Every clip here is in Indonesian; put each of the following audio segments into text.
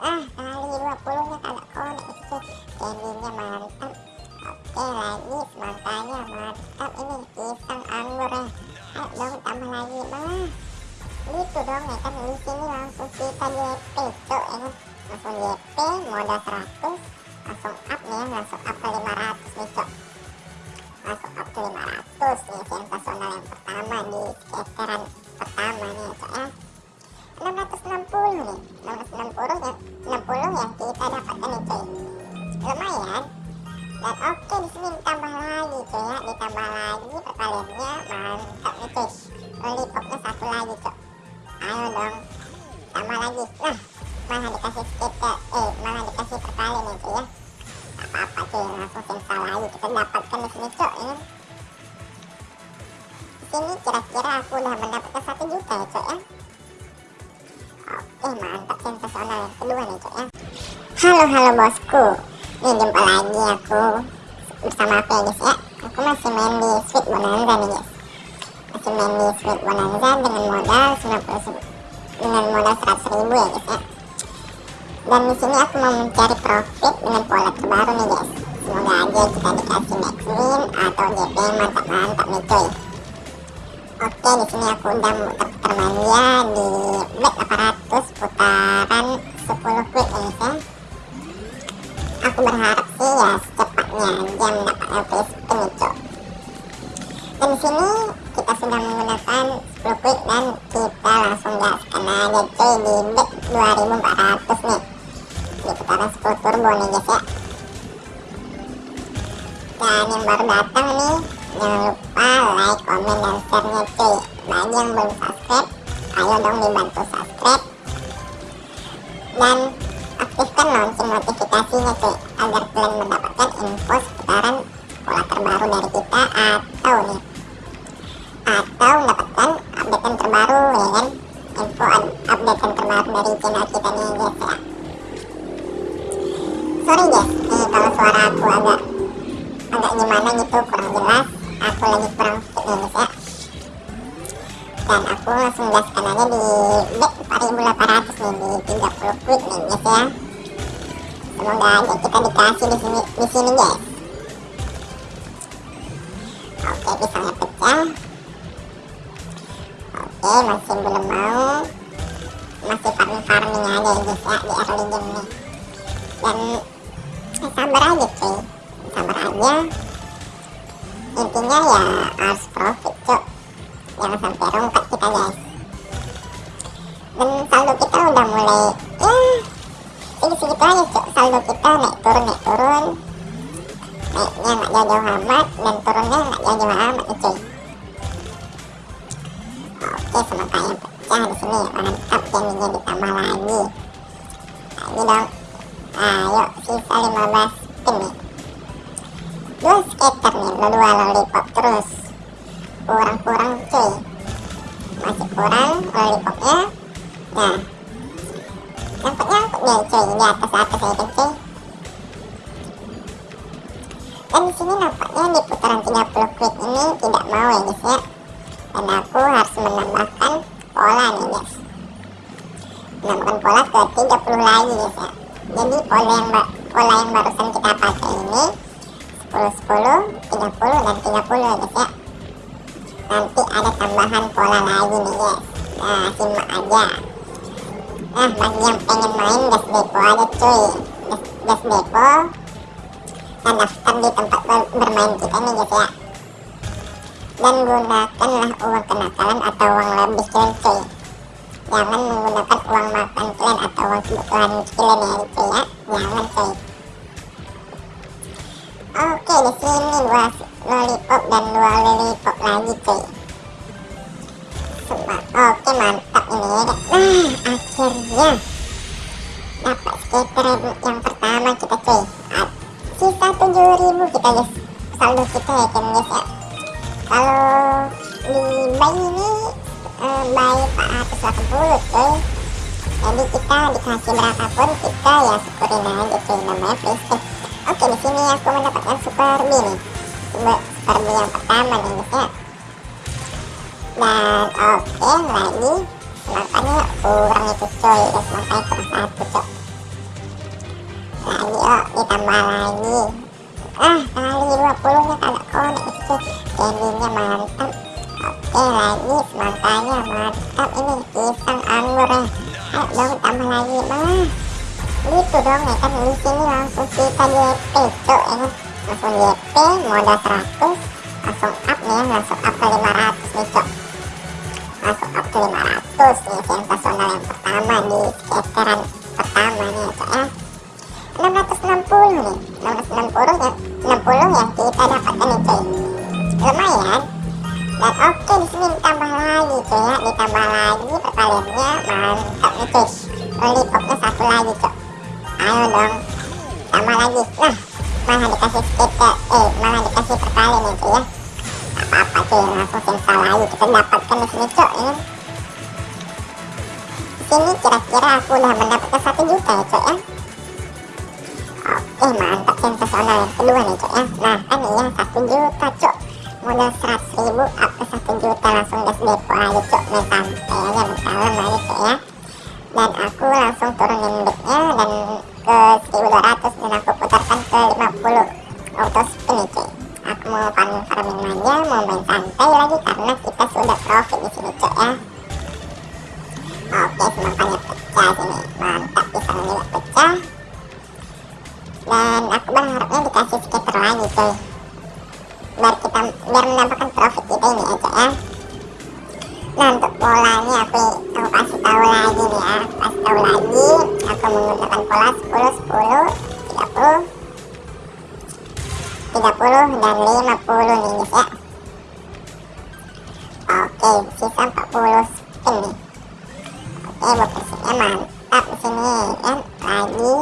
ah kali 20 nya kagak konek itu candynya mantap oke lagi semangkanya mantap ini pisang anggur ya. Ayo dong tambah lagi malah gitu dong ya kan di sini langsung kita JP cok ya kan. Langsung JP modal 100 langsung up nih langsung up ke 500 nih cok. Langsung up ke 500 nih sensasional yang pertama di scateran pertama nih ya cok ya 660 nih. 660 ya 60 yang kita dapatkan nih cuy. Lumayan. Dan oke di sini ditambah lagi cuy ya. Ditambah lagi perkaliannya mantap nih cuy. Lollipopnya satu lagi cuy. Ayo dong. Tambah lagi. Nah malah dikasih skater eh malah dikasih perkali nih cuy ya. Apa-apa cuy. Langsung sensa lagi. Kita dapatkan di sini cuy ya. Sini kira-kira aku udah mendapatkan satu juta ya cuy ya halo halo bosku. Nih jumpa lagi aku bersama aku ya guys ya. Aku masih main di Sweet Bonanza nih guys masih main di Sweet Bonanza dengan modal 90 dengan modal 100 ribu ya guys ya. Dan di sini aku mau mencari profit dengan pola terbaru nih guys semoga aja kita dikasih max win atau GP mantap-mantap nih cuy. Oke di sini aku udah muter-muter di bet 800 dan yang baru datang nih jangan lupa like, komen, dan share-nya cuy. Bagi yang belum subscribe ayo dong dibantu subscribe. Dan aktifkan lonceng notifikasinya cuy agar kalian mendapatkan info seputaran pola terbaru dari kita atau nih atau mendapatkan updatean terbaru ya kan? Info updatean terbaru dari channel kita nih guys ya. Sorry guys nih kalau suara aku agak agak gimana gitu kurang jelas. Aku lagi kurang fit guys ya. Dan aku langsung gaskan aja di bet 4800 nih di 30 quick nih guys ya. Semoga aja kita dikasih di sini di sini guys. Oke pisangnya pecah oke masih belum mau. Masih farming farming aja guys ya di early game nih dan eh, sabar aja cuy sabar aja intinya ya harus profit cok jangan sampai rongkat kita guys. Dan saldo kita udah mulai ya segitu-segitu aja cok saldo kita naik turun naik turun. Naiknya nggak jauh-jauh amat dan turunnya nggak jauh-jauh amat nih cuy oke semangka yang pecah di sini mantap candinya ditambah lagi. Lagi dong. Ayo sisa 15 spin nih dua skater nih dua lollipop terus. Kurang-kurang cuy. Masih kurang lollipopnya nah nyangkut-nyangkut nih cuy di atas atas ya kan cuy. Dan sini nampaknya di putaran 30 quick ini tidak mau ya guys ya. Dan aku harus menambahkan pola nih guys. Menambahkan pola ke 30 lagi guys ya. Jadi pola yang pola yang barusan kita pakai ini 10 10 30 dan 30 ya guys ya. Nanti ada tambahan pola lagi nih guys. Nah simak aja. Nah bagi yang pengen main gas depo aja cuy. Gas, gas depo. Dan daftar di tempat ber bermain kita nih guys ya. Dan gunakanlah uang kenakalan atau uang lebih kalian cuy. Jangan menggunakan uang makan kalian atau uang kebutuhan kalian ya cuy ya. Jangan cuy oke di sini dua lollipop dan dua lollipop lagi cuy. Oke mantap ini ya nah akhirnya dapat skater yang pertama kita cuy. Sisa 7000 kita guys. Saldo kita ya kan guys ya. Kalau di buy ini uh, buy 480 cuy. Jadi kita dikasih berapapun kita ya syukurin aja cuy namanya free oke di sini aku mendapatkan super nih super, B yang pertama nih guys ya dan oke lagi semangkanya kurang itu coy ya semangkanya kurang satu coy ditambah lagi. Ah kali 20 nya kagak konek itu candy-nya mantap oke lagi semangkanya mantap ini pisang anggur ya. Ayo dong tambah lagi malah gitu dong ya kan sini langsung kita YP cok ya. Langsung YP modal 100 langsung up nih ya langsung up ke 500 nih cok. Langsung up ke 500 nih sensasional yang pertama di skateran pertama nih ya cok ya. 660 nih 660 ya 60 ya kita dapatkan nih cuy. Lumayan. Dan oke di sini ditambah lagi cuy ya. Ditambah lagi perkaliannya mantap nih cuy. Lollipopnya satu lagi cuy ayo dong tambah lagi nah malah dikasih skater eh malah dikasih perkali nih cuy ya. Apa-apa cuy langsung sensa lagi kita dapatkan di sini cuy ini sini kira-kira aku udah mendapatkan satu juta ya cuy ya. Oke mantap sensasional yang kedua nih cok ya. Nah kan iya satu juta cok. Modal seratus ribu up ke satu juta langsung gas depo aja cok. Main santai aja main kalem aja cok ya. Dan aku langsung turunin bednya dan ke 1200 dan aku putarkan ke 50 auto spin cuy. Aku mau farming farming aja mau main santai lagi karena kita sudah profit di sini cok ya. Oke semangkanya pecah sini. Mantap pisang juga pecah. Dan aku berharapnya dikasih skater lagi cuy. Biar kita biar mendapatkan profit kita ini aja ya. Nah untuk polanya aku aku kasih tahu lagi nih ya tahu lagi aku menggunakan pola 10 10 30 30 dan 50 nih guys ya oke sisa 40 spin nih oke persisnya mantap di sini kan lagi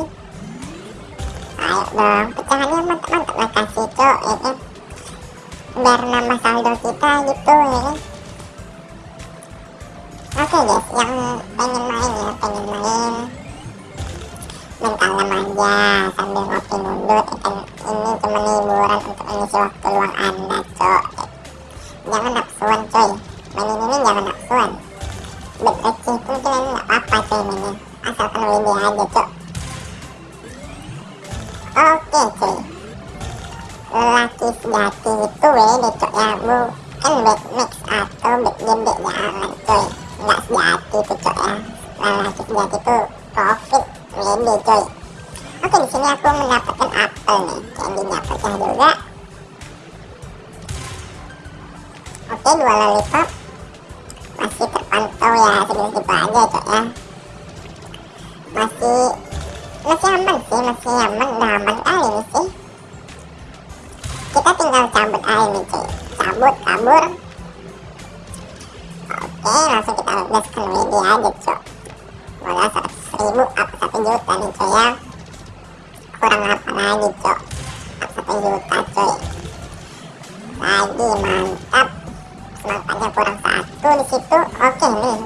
ayo dong pecahannya mantap-mantap lah kasih cok ya kan biar nambah saldo kita gitu ya kan oke guys yang pengen main ya pengen main. Kalem aja sambil ngopi nundut ya kan ini cuma hiburan untuk mengisi waktu luang anda cok. Jangan nafsuan coy. Mainin ini jangan nafsuan bet receh itu mungkin ini gak apa-apa coy mainnya. Asalkan WD aja cok. Oke cuy Laki sejati itu WD cok ya Bukan back mix atau back gede jangan cuy Nggak sejati itu cok ya. Laki sejati itu profit WD cuy. Oke di sini aku mendapatkan apel nih. Candinya pecah juga. Oke dua lollipop. Masih terpantau ya segitu aja cok ya. Masih masih aman sih masih aman. Udah aman kali ini sih. Kita tinggal cabut aja nih cuy. Cabut kabur langsung kita gaskan WD aja cuy modal 100 ribu up 1 juta nih cuy ya. Kurang apa lagi cuy? Up 1 juta lagi mantap. Semangkanya kurang satu di situ. Oke nih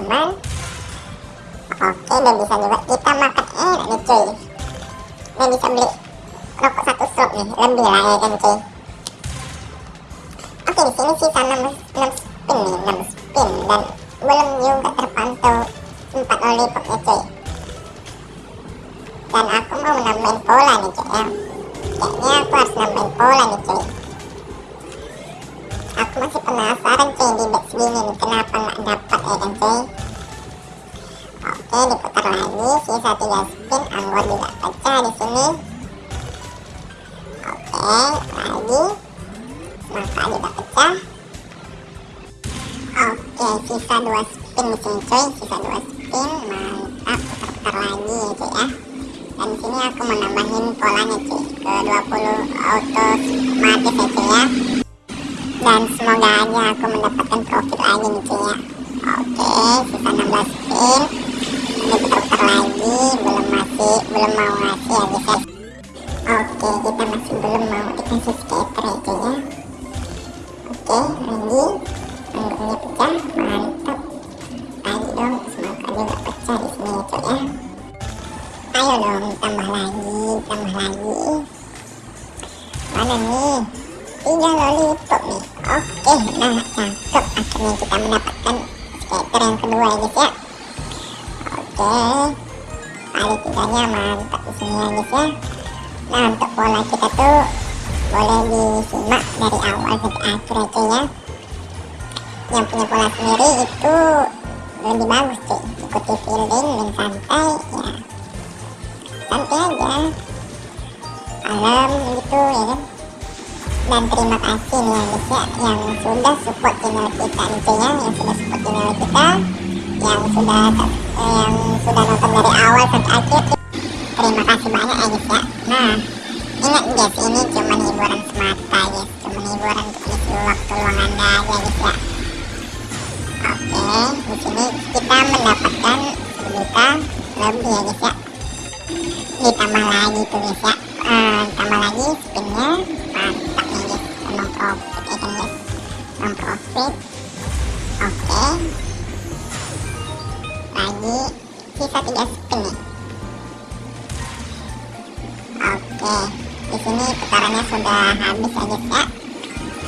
teman oke udah bisa juga kita makan. Enak nih cuy. Ini bisa beli rokok satu slot nih. Lebih lah ya kan cuy. Oke di sini sisa 6, 6 spin nih 6 spin. Dan belum juga terpantau empat lollipop ya cuy. Dan aku mau nambahin pola nih cuy. Ya kayaknya aku harus nambahin pola nih cuy masih penasaran cuy di back segini nih kenapa nggak dapat ya kan cuy oke diputar lagi sisa 3 spin anggur juga pecah di sini. Oke lagi. Maka juga pecah. Oke sisa 2 spin di sini cuy sisa 2 spin mantap. Putar-putar lagi ya cuy ya. Dan sini aku mau nambahin polanya cuy ke 20 auto mati ya cuy ya dan semoga aja aku mendapatkan profit lagi nih cuy ya. Oke sisa 16 spin ini putar-putar lagi belum masih belum mau ngasih ya guys ya. Oke kita masih belum mau dikasih skater ya cuy ya. Oke lagi. Anggurnya pecah mantap. Lagi dong semoga juga pecah di sini ya cuy ya. Ayo dong tambah lagi tambah lagi akhirnya kita mendapatkan skater yang kedua ya guys ya. Oke. Kali tiganya mantap di sini ya guys ya. Nah untuk pola kita tuh boleh disimak dari awal sampai akhir aja ya. Yang punya pola sendiri itu lebih bagus sih ikuti fielding dan santai ya. Santai aja. Alam gitu ya kan dan terima kasih nih ya guys ya yang sudah support channel kita. Nih ya yang sudah support channel kita yang sudah yang sudah nonton dari awal sampai akhir terima kasih banyak ya guys ya. Nah ingat guys ini cuma hiburan semata guys cuma hiburan untuk waktu luang anda aja guys ya. Oke di sini kita mendapatkan juta lebih ya guys ya. Ditambah lagi tuh guys ya. Uh, tambah lagi sisa tiga spin nih oke di sini putarannya sudah habis ya guys ya.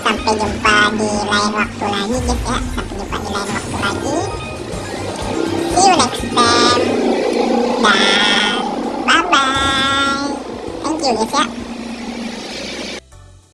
Sampai jumpa di lain waktu lagi guys ya. Sampai jumpa di lain waktu lagi. See you next time. Dan bye bye thank you guys ya